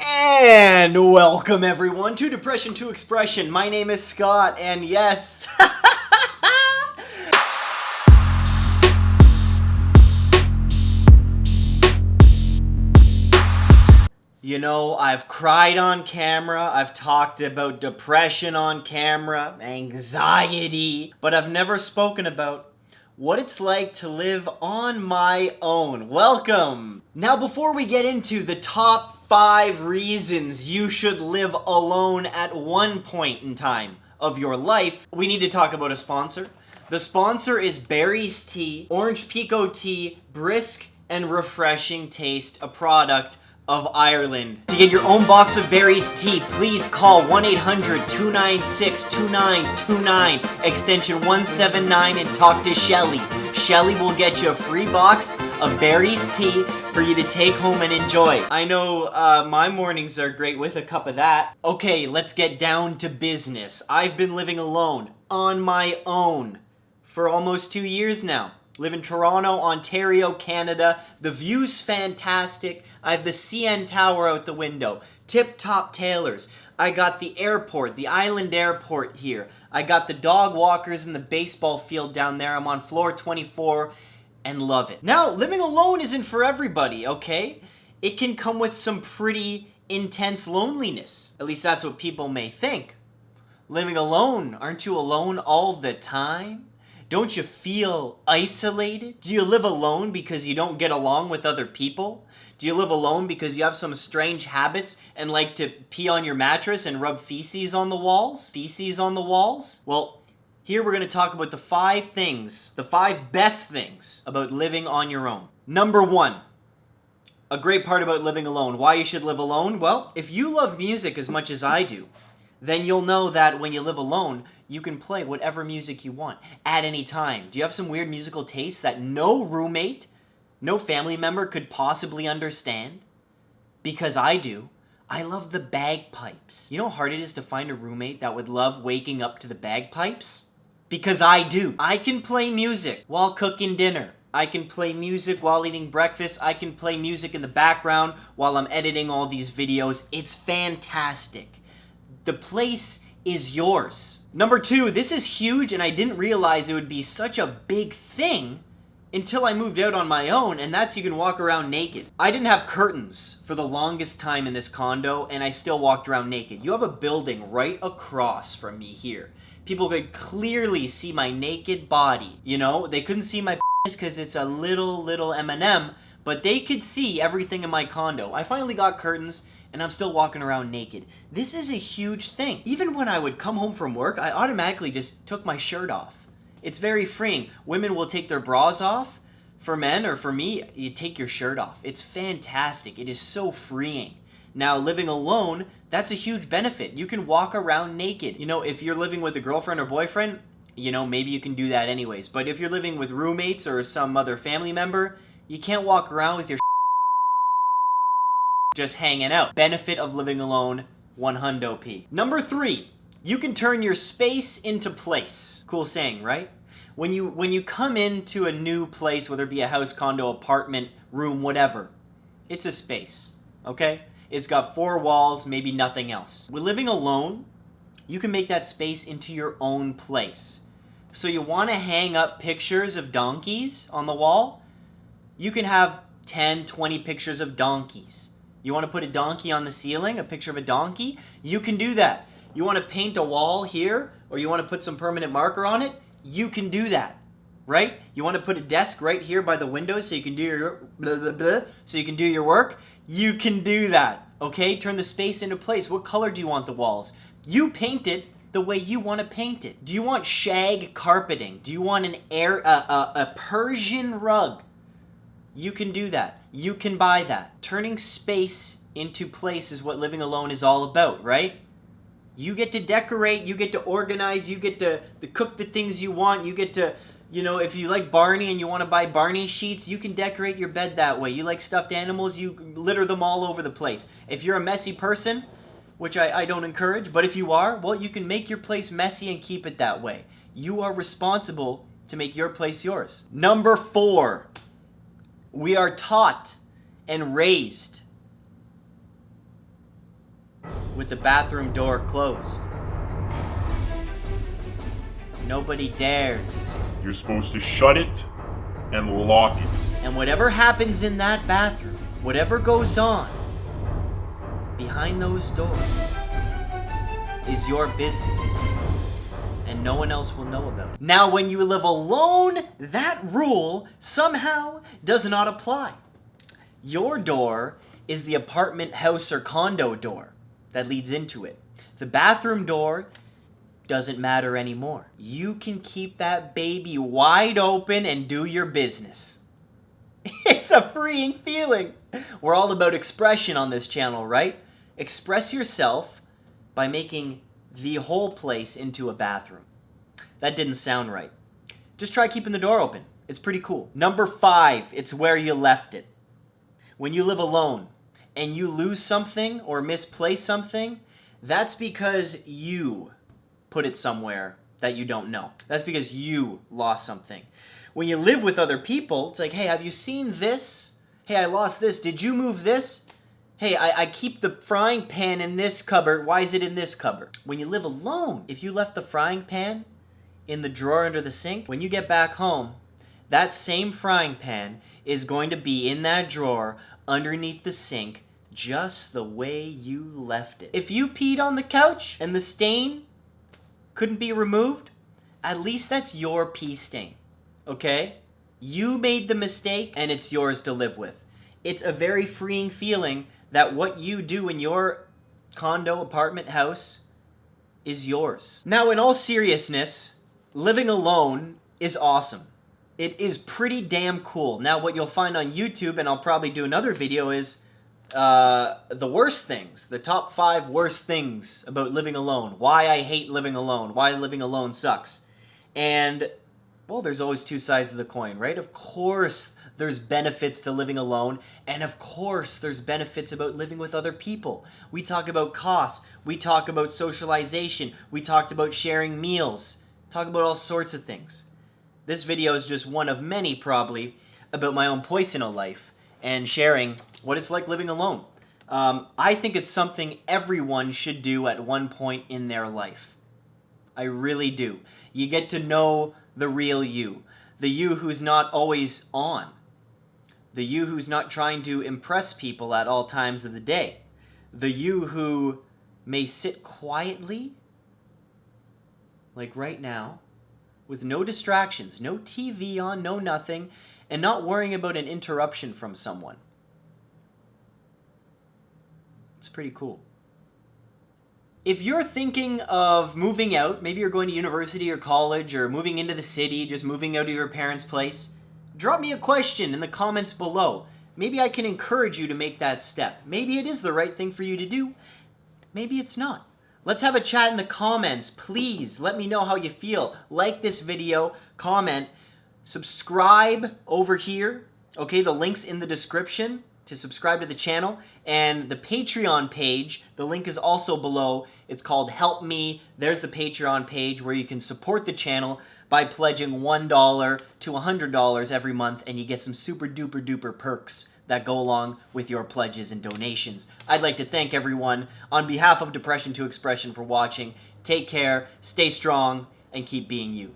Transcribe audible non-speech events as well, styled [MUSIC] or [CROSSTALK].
And welcome everyone to Depression to Expression. My name is Scott, and yes, [LAUGHS] You know, I've cried on camera, I've talked about depression on camera, anxiety, but I've never spoken about what it's like to live on my own. Welcome! Now before we get into the top five reasons you should live alone at one point in time of your life, we need to talk about a sponsor. The sponsor is Barry's Tea, Orange Pekoe Tea, brisk and refreshing taste, a product of Ireland. To get your own box of Barry's tea, please call 1-800-296-2929, extension 179, and talk to Shelly. Shelly will get you a free box of Barry's tea for you to take home and enjoy. I know uh, my mornings are great with a cup of that. Okay, let's get down to business. I've been living alone, on my own, for almost two years now. Live in Toronto, Ontario, Canada. The view's fantastic. I have the CN Tower out the window. Tip-top tailors. I got the airport, the island airport here. I got the dog walkers and the baseball field down there. I'm on floor 24 and love it. Now, living alone isn't for everybody, okay? It can come with some pretty intense loneliness. At least that's what people may think. Living alone, aren't you alone all the time? Don't you feel isolated? Do you live alone because you don't get along with other people? Do you live alone because you have some strange habits and like to pee on your mattress and rub feces on the walls? Feces on the walls? Well, here we're going to talk about the five things, the five best things about living on your own. Number one, a great part about living alone. Why you should live alone? Well, if you love music as much as I do, then you'll know that when you live alone, you can play whatever music you want at any time. Do you have some weird musical tastes that no roommate, no family member could possibly understand? Because I do. I love the bagpipes. You know how hard it is to find a roommate that would love waking up to the bagpipes? Because I do. I can play music while cooking dinner. I can play music while eating breakfast. I can play music in the background while I'm editing all these videos. It's fantastic. The place is yours. Number two, this is huge and I didn't realize it would be such a big thing until I moved out on my own, and that's you can walk around naked. I didn't have curtains for the longest time in this condo, and I still walked around naked. You have a building right across from me here. People could clearly see my naked body, you know? They couldn't see my [LAUGHS] because it's a little, little M&M, but they could see everything in my condo. I finally got curtains, and I'm still walking around naked. This is a huge thing. Even when I would come home from work, I automatically just took my shirt off. It's very freeing. Women will take their bras off. For men, or for me, you take your shirt off. It's fantastic. It is so freeing. Now, living alone, that's a huge benefit. You can walk around naked. You know, if you're living with a girlfriend or boyfriend, you know, maybe you can do that anyways. But if you're living with roommates or some other family member, you can't walk around with your [LAUGHS] just hanging out. Benefit of living alone, one hundo P. Number three, you can turn your space into place. Cool saying, right? When you, when you come into a new place, whether it be a house, condo, apartment, room, whatever, it's a space, okay? It's got four walls, maybe nothing else. With living alone, you can make that space into your own place. So you want to hang up pictures of donkeys on the wall? You can have 10, 20 pictures of donkeys. You want to put a donkey on the ceiling, a picture of a donkey? You can do that. You want to paint a wall here, or you want to put some permanent marker on it? You can do that, right? You want to put a desk right here by the window so you can do your blah, blah, blah, so you can do your work? You can do that, okay? Turn the space into place. What color do you want the walls? You paint it the way you want to paint it. Do you want shag carpeting? Do you want an air, a Persian rug? You can do that. You can buy that. Turning space into place is what living alone is all about, right? You get to decorate, you get to organize, you get to, to cook the things you want, you get to, you know, if you like Barney and you want to buy Barney sheets, you can decorate your bed that way. You like stuffed animals, you litter them all over the place. If you're a messy person, which I, I don't encourage, but if you are, well, you can make your place messy and keep it that way. You are responsible to make your place yours. Number four, we are taught and raised with the bathroom door closed. Nobody dares. You're supposed to shut it and lock it. And whatever happens in that bathroom, whatever goes on behind those doors, is your business. And no one else will know about it. Now, when you live alone, that rule somehow does not apply. Your door is the apartment, house, or condo door that leads into it. The bathroom door doesn't matter anymore. You can keep that baby wide open and do your business. [LAUGHS] It's a freeing feeling. We're all about expression on this channel, right? Express yourself by making the whole place into a bathroom. That didn't sound right. Just try keeping the door open. It's pretty cool. Number five, it's where you left it. When you live alone and you lose something or misplace something, that's because you put it somewhere that you don't know. That's because you lost something. When you live with other people, it's like, hey, have you seen this? Hey, I lost this. Did you move this? Hey, I, I keep the frying pan in this cupboard. Why is it in this cupboard? When you live alone, if you left the frying pan in the drawer under the sink, when you get back home, that same frying pan is going to be in that drawer underneath the sink just the way you left it. If you peed on the couch and the stain couldn't be removed, at least that's your pee stain, okay? You made the mistake and it's yours to live with. It's a very freeing feeling that what you do in your condo, apartment, house is yours. Now, in all seriousness, living alone is awesome. It is pretty damn cool. Now, what you'll find on YouTube, and I'll probably do another video, is uh, the worst things, the top five worst things about living alone. Why I hate living alone. Why living alone sucks. And, well, there's always two sides of the coin, right? Of course, there's benefits to living alone, and of course, there's benefits about living with other people. We talk about costs, we talk about socialization, we talked about sharing meals, talk about all sorts of things. This video is just one of many, probably, about my own Poisonal life and sharing what it's like living alone. Um, I think it's something everyone should do at one point in their life. I really do. You get to know the real you, the you who's not always on, the you who's not trying to impress people at all times of the day, the you who may sit quietly, like right now, with no distractions, no TV on, no nothing, and not worrying about an interruption from someone. It's pretty cool. If you're thinking of moving out, maybe you're going to university or college or moving into the city, just moving out of your parents' place, drop me a question in the comments below. Maybe I can encourage you to make that step. Maybe it is the right thing for you to do. Maybe it's not. Let's have a chat in the comments. Please let me know how you feel. Like this video, comment, subscribe over here. Okay, the link's in the description to subscribe to the channel and the Patreon page. The link is also below. It's called Help Me. There's the Patreon page where you can support the channel by pledging $1 to $100 every month and you get some super duper duper perks that go along with your pledges and donations. I'd like to thank everyone on behalf of Depression to Expression for watching. Take care, stay strong, and keep being you.